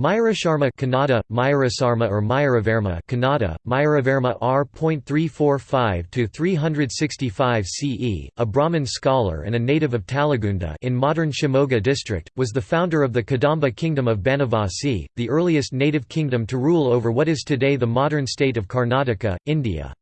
Mayurasharma Kannada, Myarasarma or Mayuravarma Kannada, Mayuravarma R.345–365 CE, a Brahmin scholar and a native of Talagunda in modern Shimoga district, was the founder of the Kadamba kingdom of Banavasi, the earliest native kingdom to rule over what is today the modern state of Karnataka, India.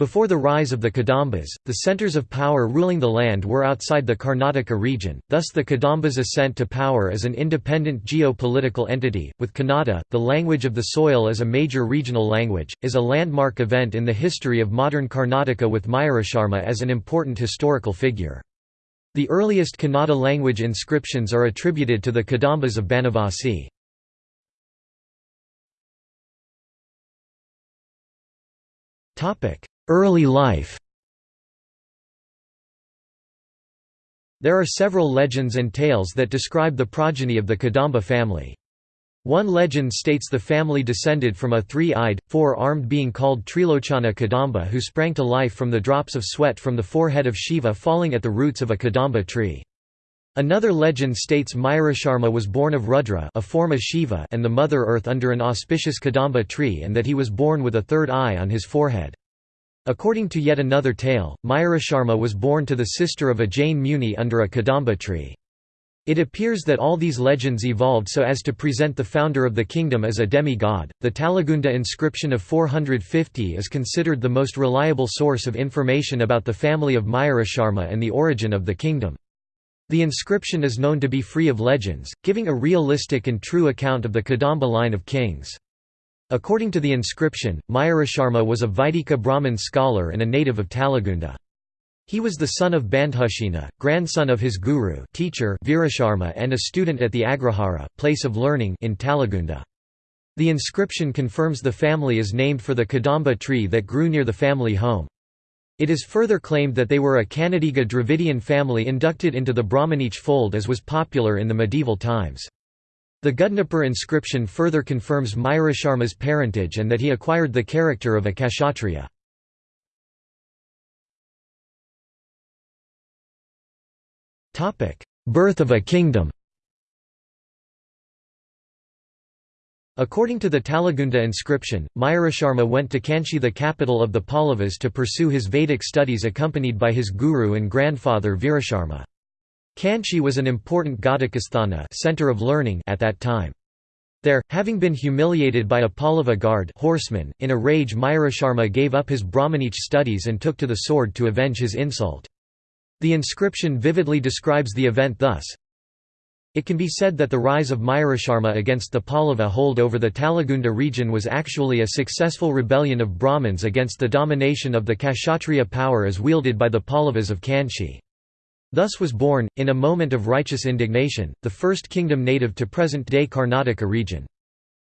Before the rise of the Kadambas, the centres of power ruling the land were outside the Karnataka region, thus the Kadambas' ascent to power as an independent geo-political entity, with Kannada, the language of the soil as a major regional language, is a landmark event in the history of modern Karnataka with Mayurasharma as an important historical figure. The earliest Kannada language inscriptions are attributed to the Kadambas of Banavasi. Topic Early life There are several legends and tales that describe the progeny of the Kadamba family. One legend states the family descended from a three-eyed, four-armed being called Trilochana Kadamba who sprang to life from the drops of sweat from the forehead of Shiva falling at the roots of a Kadamba tree. Another legend states Mayurasharma was born of Rudra a form of Shiva and the Mother Earth under an auspicious Kadamba tree and that he was born with a third eye on his forehead. According to yet another tale, Mayurasharma was born to the sister of a Jain Muni under a Kadamba tree. It appears that all these legends evolved so as to present the founder of the kingdom as a demi-god. The Talagunda inscription of 450 is considered the most reliable source of information about the family of Mayurasharma and the origin of the kingdom. The inscription is known to be free of legends, giving a realistic and true account of the Kadamba line of kings. According to the inscription, Mayurasharma was a Vaidika Brahmin scholar and a native of Talagunda. He was the son of Bandhushena, grandson of his guru teacher Virasharma and a student at the Agrahara place of learning in Talagunda. The inscription confirms the family is named for the Kadamba tree that grew near the family home. It is further claimed that they were a Kannadiga Dravidian family inducted into the Brahmanich fold as was popular in the medieval times. The Gudnapur inscription further confirms Mayurasharma's parentage and that he acquired the character of a Kshatriya. Birth of a kingdom According to the Talagunda inscription, Mayurasharma went to Kanchi the capital of the Pallavas to pursue his Vedic studies accompanied by his guru and grandfather Virasharma. Kanchi was an important Ghatakasthana center of learning at that time. There, having been humiliated by a Pallava guard horseman, in a rage Mayurasharma gave up his Brahmanich studies and took to the sword to avenge his insult. The inscription vividly describes the event thus, it can be said that the rise of Mayurasharma against the Pallava hold over the Talagunda region was actually a successful rebellion of Brahmins against the domination of the Kshatriya power as wielded by the Pallavas of Kanchi. Thus was born, in a moment of righteous indignation, the first kingdom native to present-day Karnataka region.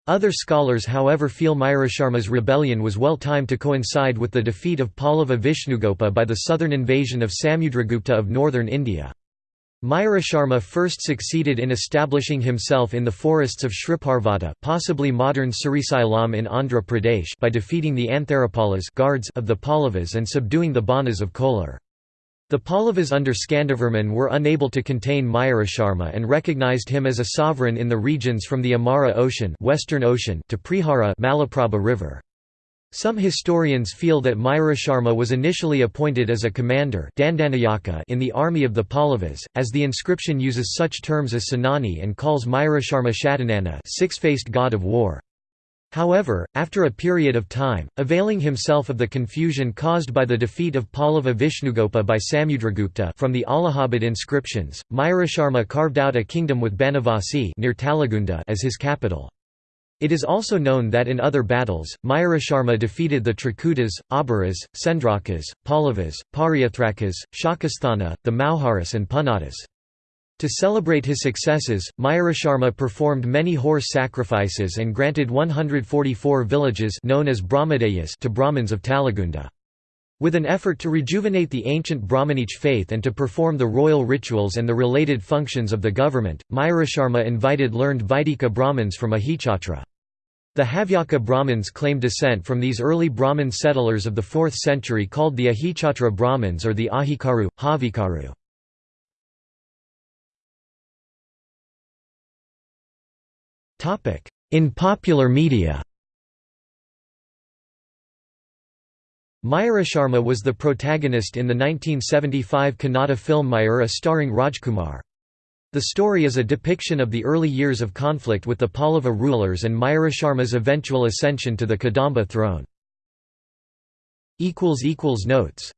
Other scholars however feel Mayurasharma's rebellion was well timed to coincide with the defeat of Pallava Vishnugopa by the southern invasion of Samudragupta of northern India. Mayurasharma first succeeded in establishing himself in the forests of Shriparvata possibly modern Srisailam in Andhra Pradesh by defeating the Antharapalas guards of the Pallavas and subduing the Banas of Kolar. The Pallavas under Skandavarman were unable to contain Mayurasharma and recognized him as a sovereign in the regions from the Amara Ocean, Western Ocean to Prihara Malaprabha River. Some historians feel that Mayurasharma was initially appointed as a commander in the army of the Pallavas, as the inscription uses such terms as Sanani and calls Myarasharma Shadanana six-faced god of war. However, after a period of time, availing himself of the confusion caused by the defeat of Pallava Vishnugopa by Samudragupta from the Allahabad inscriptions, Mayurasharma carved out a kingdom with Banavasi near Talagunda as his capital. It is also known that in other battles, Mayurasharma defeated the Traikutas, Abhiras, Sendrakas, Pallavas, Pariyathrakas, Shakasthana, the Mauharas and Punatas. To celebrate his successes, Mayurasharma performed many horse sacrifices and granted 144 villages known as Brahmadeyas to Brahmins of Talagunda. With an effort to rejuvenate the ancient Brahmanich faith and to perform the royal rituals and the related functions of the government, Mayurasharma invited learned Vaidika Brahmins from Ahichatra. The Havyaka Brahmins claim descent from these early Brahmin settlers of the 4th century called the Ahichatra Brahmins or the Ahikaru, Havikaru. In popular media Mayurasharma was the protagonist in the 1975 Kannada film Mayura starring Rajkumar. The story is a depiction of the early years of conflict with the Pallava rulers and Mayurasharma's eventual ascension to the Kadamba throne. Notes